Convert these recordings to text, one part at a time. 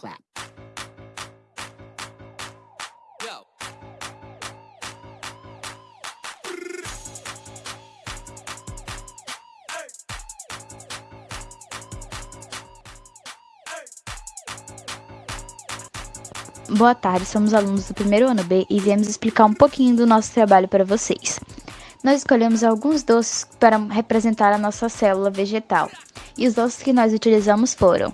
clap. Boa tarde, somos alunos do primeiro ano B e viemos explicar um pouquinho do nosso trabalho para vocês. Nós escolhemos alguns doces para representar a nossa célula vegetal, e os doces que nós utilizamos foram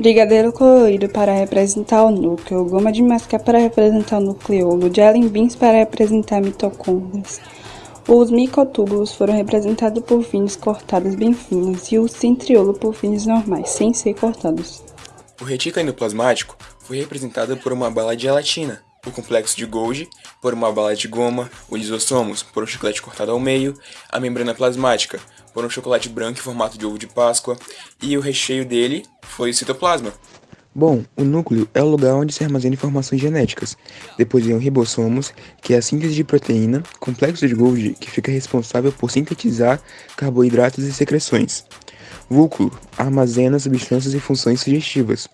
Brigadeiro colorido para representar o núcleo, goma de mascar para representar o nucleolo, jelly beans para representar mitocôndrias. Os micotúbulos foram representados por vinhos cortados bem finos e o centriolo por vinhos normais, sem ser cortados. O retículo endoplasmático foi representado por uma bala de gelatina, o complexo de Golgi por uma bala de goma, o lisossomos por um chiclete cortado ao meio, a membrana plasmática por um chocolate branco em formato de ovo de Páscoa e o recheio dele foi o citoplasma. Bom, o núcleo é o lugar onde se armazena informações genéticas. Depois vem o ribossomos, que é a síntese de proteína, complexo de Golgi, que fica responsável por sintetizar carboidratos e secreções. Vúculo armazena substâncias e funções sugestivas.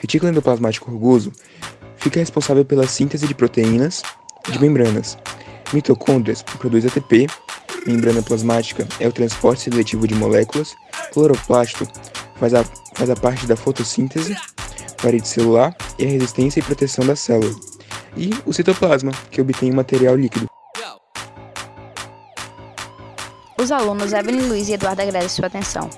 Retículo endoplasmático rugoso fica responsável pela síntese de proteínas de membranas. Mitocôndrias produz ATP, membrana plasmática é o transporte seletivo de moléculas, cloroplasto faz a, faz a parte da fotossíntese, parede celular e a resistência e proteção da célula. E o citoplasma, que obtém o material líquido. Os alunos Evelyn Luiz e Eduardo agradecem sua atenção.